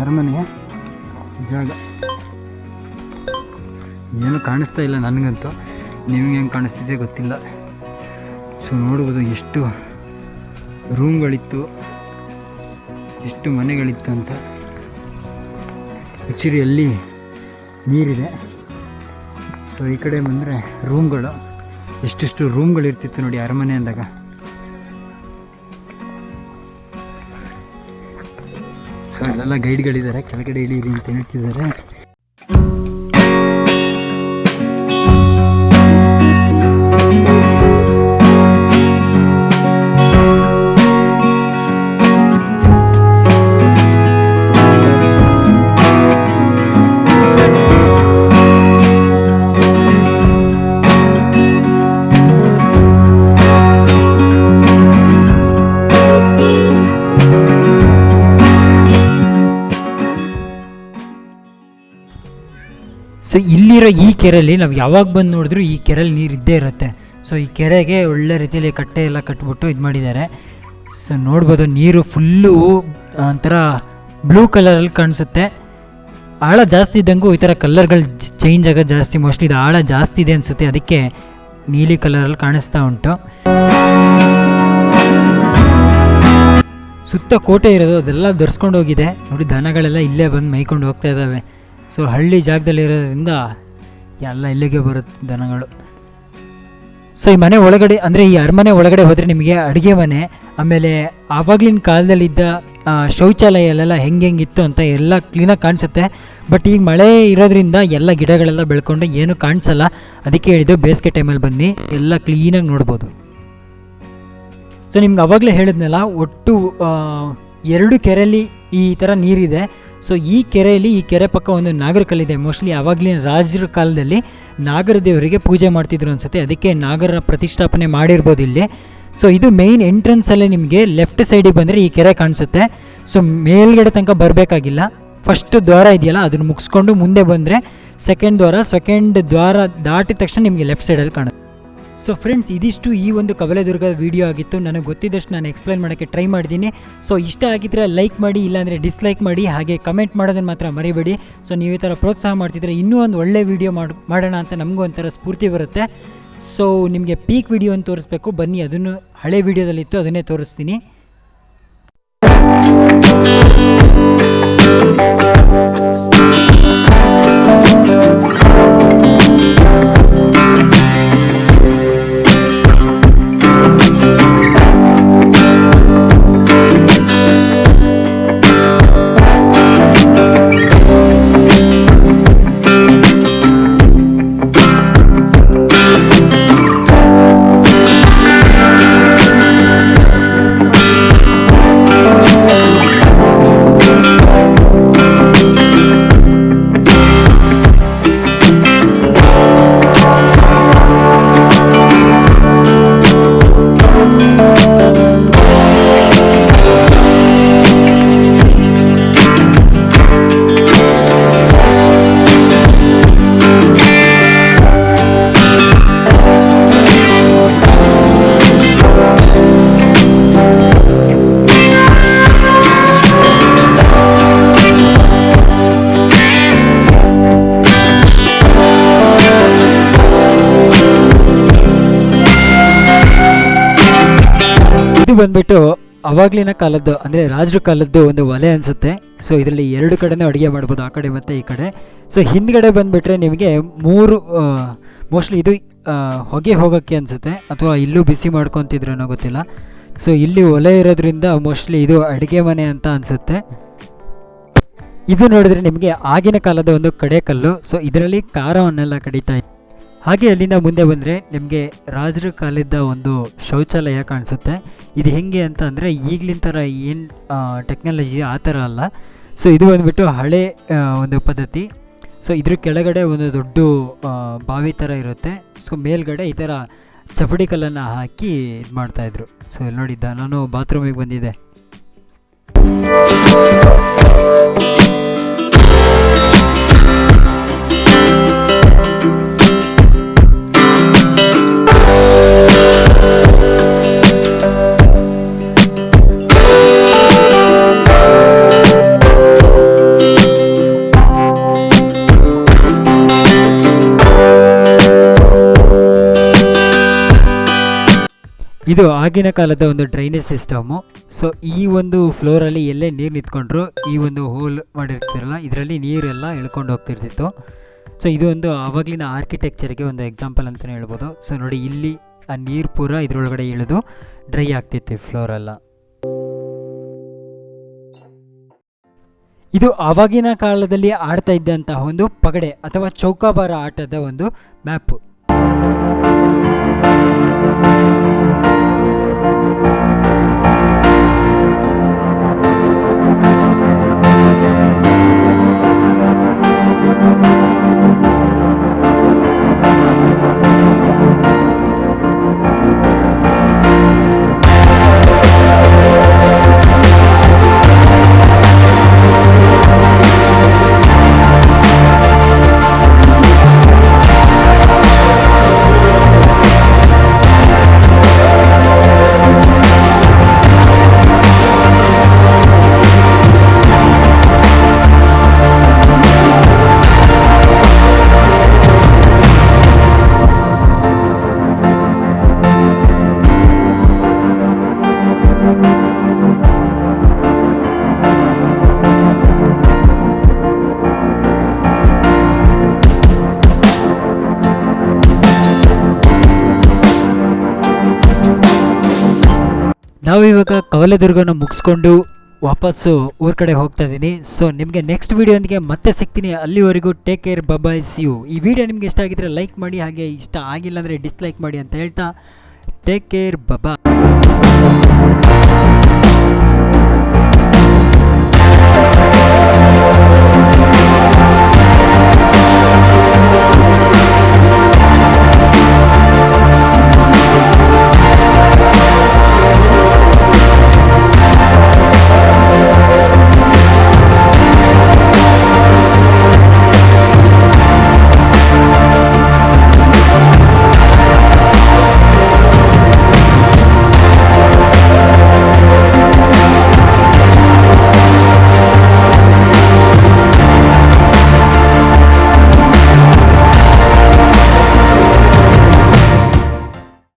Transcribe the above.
ಅರಮನೆಯ ಜಾಗ. ಏನು ಕಾಣಿಸ್ತಾ ಇಲ್ಲ ನನಗಂತೂ. ನಿಮಗೆ ಹೆಂಗೆ ಕಾಣಿಸ್ತಿದೆ ಗೊತ್ತಿಲ್ಲ. ಸೊ, ನೋಡ್ಬೋದು ಎಷ್ಟು ರೂಮ್ಗಳಿತ್ತು, ಎಷ್ಟು ಮನೆಗಳಿತ್ತು ಅಂತ. ಆ್ಯಕ್ಚುಲಿ ಅಲ್ಲಿ ನೀರಿದೆ. ಸೊ, ಈ ಕಡೆ ಬಂದರೆ ರೂಮ್ಗಳು. ಎಷ್ಟೆಷ್ಟು ರೂಮ್ಗಳಿರ್ತಿತ್ತು ನೋಡಿ ಅರಮನೆ ಅಂದಾಗ. ಸೊ ಅಲ್ಲೆಲ್ಲ ಗೈಡ್ಗಳಿದ್ದಾರೆ ಕೆಳಗಡೆ ಇಲ್ಲಿ ಅಂತ ಹೇಳ್ತಿದ್ದಾರೆ ಸೊ ಇಲ್ಲಿರೋ ಈ ಕೆರೆಯಲ್ಲಿ ನಾವು ಯಾವಾಗ ಬಂದು ನೋಡಿದ್ರು ಈ ಕೆರೆಯಲ್ಲಿ ನೀರು ಇದ್ದೇ ಇರುತ್ತೆ. ಸೊ ಈ ಕೆರೆಗೆ ಒಳ್ಳೆ ರೀತಿಯಲ್ಲಿ ಕಟ್ಟೆ ಎಲ್ಲ ಕಟ್ಬಿಟ್ಟು ಇದು ಮಾಡಿದ್ದಾರೆ ಸೊ ನೋಡ್ಬೋದು ನೀರು ಫುಲ್ಲು ಒಂಥರ ಬ್ಲೂ ಕಲರಲ್ಲಿ ಕಾಣಿಸುತ್ತೆ. ಆಳ ಜಾಸ್ತಿ ಇದ್ದಂಗೂ ಈ ಥರ ಕಲರ್ಗಳು ಚೇಂಜ್ ಆಗೋದು ಜಾಸ್ತಿ, ಮೋಸ್ಟ್ಲಿ ಇದು ಆಳ ಜಾಸ್ತಿ ಇದೆ ಅನಿಸುತ್ತೆ. ಅದಕ್ಕೆ ನೀಲಿ ಕಲರಲ್ಲಿ ಕಾಣಿಸ್ತಾ ಉಂಟು. ಸುತ್ತ ಕೋಟೆ ಇರೋದು, ಅದೆಲ್ಲ ಧರಿಸ್ಕೊಂಡು ಹೋಗಿದೆ. ನೋಡಿ ದನಗಳೆಲ್ಲ ಇಲ್ಲೇ ಬಂದು ಮೈಕೊಂಡು ಹೋಗ್ತಾ ಇದ್ದಾವೆ ಸೊ ಹಳ್ಳಿ ಜಾಗದಲ್ಲಿ ಇರೋದ್ರಿಂದ ಎಲ್ಲ ಇಲ್ಲಿಗೆ ಬರುತ್ತೆ ದನಗಳು. ಸೊ ಈ ಮನೆ ಒಳಗಡೆ, ಅಂದರೆ ಈ ಅರಮನೆ ಒಳಗಡೆ ಹೋದರೆ ನಿಮಗೆ ಅಡುಗೆ ಮನೆ, ಆಮೇಲೆ ಆವಾಗಲಿನ ಕಾಲದಲ್ಲಿದ್ದ ಶೌಚಾಲಯಲೆಲ್ಲ ಹೆಂಗೆ ಹೆಂಗಿತ್ತು ಅಂತ ಎಲ್ಲ ಕ್ಲೀನಾಗಿ ಕಾಣಿಸುತ್ತೆ. ಬಟ್ ಈಗ ಮಳೆ ಇರೋದ್ರಿಂದ ಎಲ್ಲ ಗಿಡಗಳೆಲ್ಲ ಬೆಳ್ಕೊಂಡು ಏನು ಕಾಣಿಸಲ್ಲ. ಅದಕ್ಕೆ ಹೇಳಿದ್ದು ಬೇಸಿಗೆ ಟೈಮಲ್ಲಿ ಬನ್ನಿ, ಎಲ್ಲ ಕ್ಲೀನಾಗಿ ನೋಡ್ಬೋದು. ಸೊ ನಿಮ್ಗೆ ಅವಾಗಲೇ ಹೇಳಿದ್ನಲ್ಲ, ಒಟ್ಟು ಎರಡು ಕೆರೆಯಲ್ಲಿ ಈ ಥರ ನೀರಿದೆ. ಸೊ ಈ ಕೆರೆಯಲ್ಲಿ ಈ ಕೆರೆ ಪಕ್ಕ ಒಂದು ನಾಗರಕಲ್ಲಿದೆ. ಮೋಸ್ಟ್ಲಿ ಆವಾಗಲಿನ ರಾಜರ ಕಾಲದಲ್ಲಿ ನಾಗರ ದೇವರಿಗೆ ಪೂಜೆ ಮಾಡ್ತಿದ್ರು ಅನ್ಸುತ್ತೆ. ಅದಕ್ಕೆ ನಾಗರ ಪ್ರತಿಷ್ಠಾಪನೆ ಮಾಡಿರ್ಬೋದು ಇಲ್ಲಿ. ಸೊ ಇದು ಮೇಯ್ನ್ ಎಂಟ್ರೆನ್ಸಲ್ಲೇ ನಿಮಗೆ ಲೆಫ್ಟ್ ಸೈಡಿಗೆ ಬಂದರೆ ಈ ಕೆರೆ ಕಾಣಿಸುತ್ತೆ. ಸೊ ಮೇಲ್ಗಡೆ ತನಕ ಬರಬೇಕಾಗಿಲ್ಲ. ಫಸ್ಟ್ ದ್ವಾರ ಇದೆಯಲ್ಲ, ಅದನ್ನು ಮುಗಿಸ್ಕೊಂಡು ಮುಂದೆ ಬಂದರೆ ಸೆಕೆಂಡ್ ದ್ವಾರ. ಸೆಕೆಂಡ್ ದ್ವಾರ ದಾಟಿದ ತಕ್ಷಣ ನಿಮಗೆ ಲೆಫ್ಟ್ ಸೈಡಲ್ಲಿ ಕಾಣುತ್ತೆ. ಸೊ ಫ್ರೆಂಡ್ಸ್ ಇದಿಷ್ಟು ಈ ಒಂದು ಕವಲದುರ್ಗದ ವಿಡಿಯೋ ಆಗಿತ್ತು. ನನಗೆ ಗೊತ್ತಿದ್ದಷ್ಟು ನಾನು ಎಕ್ಸ್ಪ್ಲೈನ್ ಮಾಡೋಕ್ಕೆ ಟ್ರೈ ಮಾಡಿದ್ದೀನಿ. ಸೊ ಇಷ್ಟ ಆಗಿದ್ರೆ ಲೈಕ್ ಮಾಡಿ, ಇಲ್ಲಾಂದರೆ ಡಿಸ್ಲೈಕ್ ಮಾಡಿ, ಹಾಗೆ ಕಮೆಂಟ್ ಮಾಡೋದನ್ನು ಮಾತ್ರ ಮರಿಬೇಡಿ. ಸೊ ನೀವು ಈ ಥರ ಪ್ರೋತ್ಸಾಹ ಮಾಡ್ತಿದ್ರೆ ಇನ್ನೂ ಒಂದು ಒಳ್ಳೆ ವಿಡಿಯೋ ಮಾಡಿ, ಮಾಡೋಣ ಅಂತ ನಮಗೂ ಒಂಥರ ಸ್ಫೂರ್ತಿ ಬರುತ್ತೆ. ಸೊ ನಿಮಗೆ ಪೀಕ್ ವಿಡಿಯೋ ಅಂತ ತೋರಿಸ್ಬೇಕು. ಬನ್ನಿ, ಅದನ್ನು ಹಳೆ ವಿಡಿಯೋದಲ್ಲಿತ್ತು ಅದನ್ನೇ ತೋರಿಸ್ತೀನಿ. ಬಂದ್ಬಿಟ್ಟು ಅವಾಗ್ಲಿನ ಕಾಲದ್ದು, ಅಂದರೆ ರಾಜರ ಕಾಲದ್ದು ಒಂದು ಒಲೆ ಅನಿಸುತ್ತೆ. ಸೊ ಇದರಲ್ಲಿ ಎರಡು ಕಡೆನೂ ಅಡುಗೆ ಮಾಡ್ಬೋದು, ಆ ಕಡೆ ಮತ್ತು ಈ ಕಡೆ. ಸೊ ಹಿಂದ್ಗಡೆ ಬಂದುಬಿಟ್ರೆ ನಿಮಗೆ ಮೂರು ಮೋಸ್ಟ್ಲಿ ಇದು ಹೊಗೆ ಹೋಗೋಕ್ಕೆ ಅನಿಸುತ್ತೆ. ಅಥವಾ ಇಲ್ಲೂ ಬಿಸಿ ಮಾಡ್ಕೊತಿದ್ರೇನೋ ಗೊತ್ತಿಲ್ಲ. ಸೊ ಇಲ್ಲಿ ಒಲೆ ಇರೋದ್ರಿಂದ ಮೋಸ್ಟ್ಲಿ ಇದು ಅಡುಗೆ ಮನೆ ಅಂತ ಅನಿಸುತ್ತೆ. ಇದು ನೋಡಿದ್ರೆ ನಿಮಗೆ ಆಗಿನ ಕಾಲದ ಒಂದು ಕಡೆಕಲ್ಲು ಸೊ ಇದರಲ್ಲಿ ಖಾರವನ್ನೆಲ್ಲ ಕಡಿತಾ ಇತ್ತು ಹಾಗೆ ಅಲ್ಲಿಂದ ಮುಂದೆ ಬಂದರೆ ನಿಮಗೆ ರಾಜರ ಕಾಲದ ಒಂದು ಶೌಚಾಲಯ ಕಾಣಿಸುತ್ತೆ. ಇದು ಹೆಂಗೆ ಅಂತ ಅಂದರೆ ಈಗಲಿನ ಥರ ಏನು ಟೆಕ್ನಾಲಜಿ ಆ ಥರ ಅಲ್ಲ. ಸೊ ಇದು ಬಂದುಬಿಟ್ಟು ಹಳೆ ಒಂದು ಪದ್ಧತಿ. ಸೊ ಇದ್ರ ಕೆಳಗಡೆ ಒಂದು ದೊಡ್ಡ ಬಾವಿ ಥರ ಇರುತ್ತೆ. ಸೊ ಮೇಲ್ಗಡೆ ಈ ಥರ ಚಪಡಿ ಕಲ್ಲನ್ನು ಹಾಕಿ ಇದು ಮಾಡ್ತಾಯಿದ್ರು ಸೊ ಇಲ್ಲಿ ನೋಡಿದ್ದ ನಾನು ಬಾತ್ರೂಮಿಗೆ ಬಂದಿದ್ದೆ. ಇದು ಆಗಿನ ಕಾಲದ ಒಂದು ಡ್ರೈನೇಜ್ ಸಿಸ್ಟಮು ಸೊ ಈ ಒಂದು ಫ್ಲೋರಲ್ಲಿ ಎಲ್ಲೇ ನೀರು ನಿಂತ್ಕೊಂಡ್ರು, ಈ ಒಂದು ಹೋಲ್ ಮಾಡಿರ್ತಿರಲ್ಲ, ಇದರಲ್ಲಿ ನೀರೆಲ್ಲ ಎಳ್ಕೊಂಡು ಹೋಗ್ತಿರ್ತಿತ್ತು. ಸೊ ಇದು ಒಂದು ಆವಾಗಲಿನ ಆರ್ಕಿಟೆಕ್ಚರ್ಗೆ ಒಂದು ಎಕ್ಸಾಂಪಲ್ ಅಂತಲೇ ಹೇಳ್ಬೋದು. ಸೊ ನೋಡಿ, ಇಲ್ಲಿ ಆ ನೀರು ಪೂರ ಇದರೊಳಗಡೆ ಇಳಿದು ಡ್ರೈ ಆಗ್ತಿತ್ತು ಫ್ಲೋರೆಲ್ಲ ಇದು ಆವಾಗಿನ ಕಾಲದಲ್ಲಿ ಆಡ್ತಾ ಇದ್ದಂತಹ ಒಂದು ಪಗಡೆ ಅಥವಾ ಚೌಕಾಬಾರ ಆಟದ ಒಂದು ಮ್ಯಾಪು ನಾವು ಇವಾಗ ಕವಲೆದುರ್ಗನ ಮುಗಿಸ್ಕೊಂಡು ವಾಪಸ್ಸು ಊರ ಕಡೆ ಹೋಗ್ತಾ ಇದ್ದೀನಿ ಸೊ ನಿಮಗೆ ನೆಕ್ಸ್ಟ್ ವೀಡಿಯೋದಿಗೆ ಮತ್ತೆ ಸಿಗ್ತೀನಿ. ಅಲ್ಲಿವರೆಗೂ ಟೇಕ್ ಕೇರ್ ಬಬಾಯ್ಸ್ ಯು ಈ ವಿಡಿಯೋ ನಿಮಗೆ ಇಷ್ಟ ಆಗಿದ್ರೆ ಲೈಕ್ ಮಾಡಿ, ಹಾಗೆ ಇಷ್ಟ ಆಗಿಲ್ಲ ಅಂದರೆ ಡಿಸ್ಲೈಕ್ ಮಾಡಿ ಅಂತ ಹೇಳ್ತಾ ಟೇಕ್ ಕೇರ್ ಬಬಾ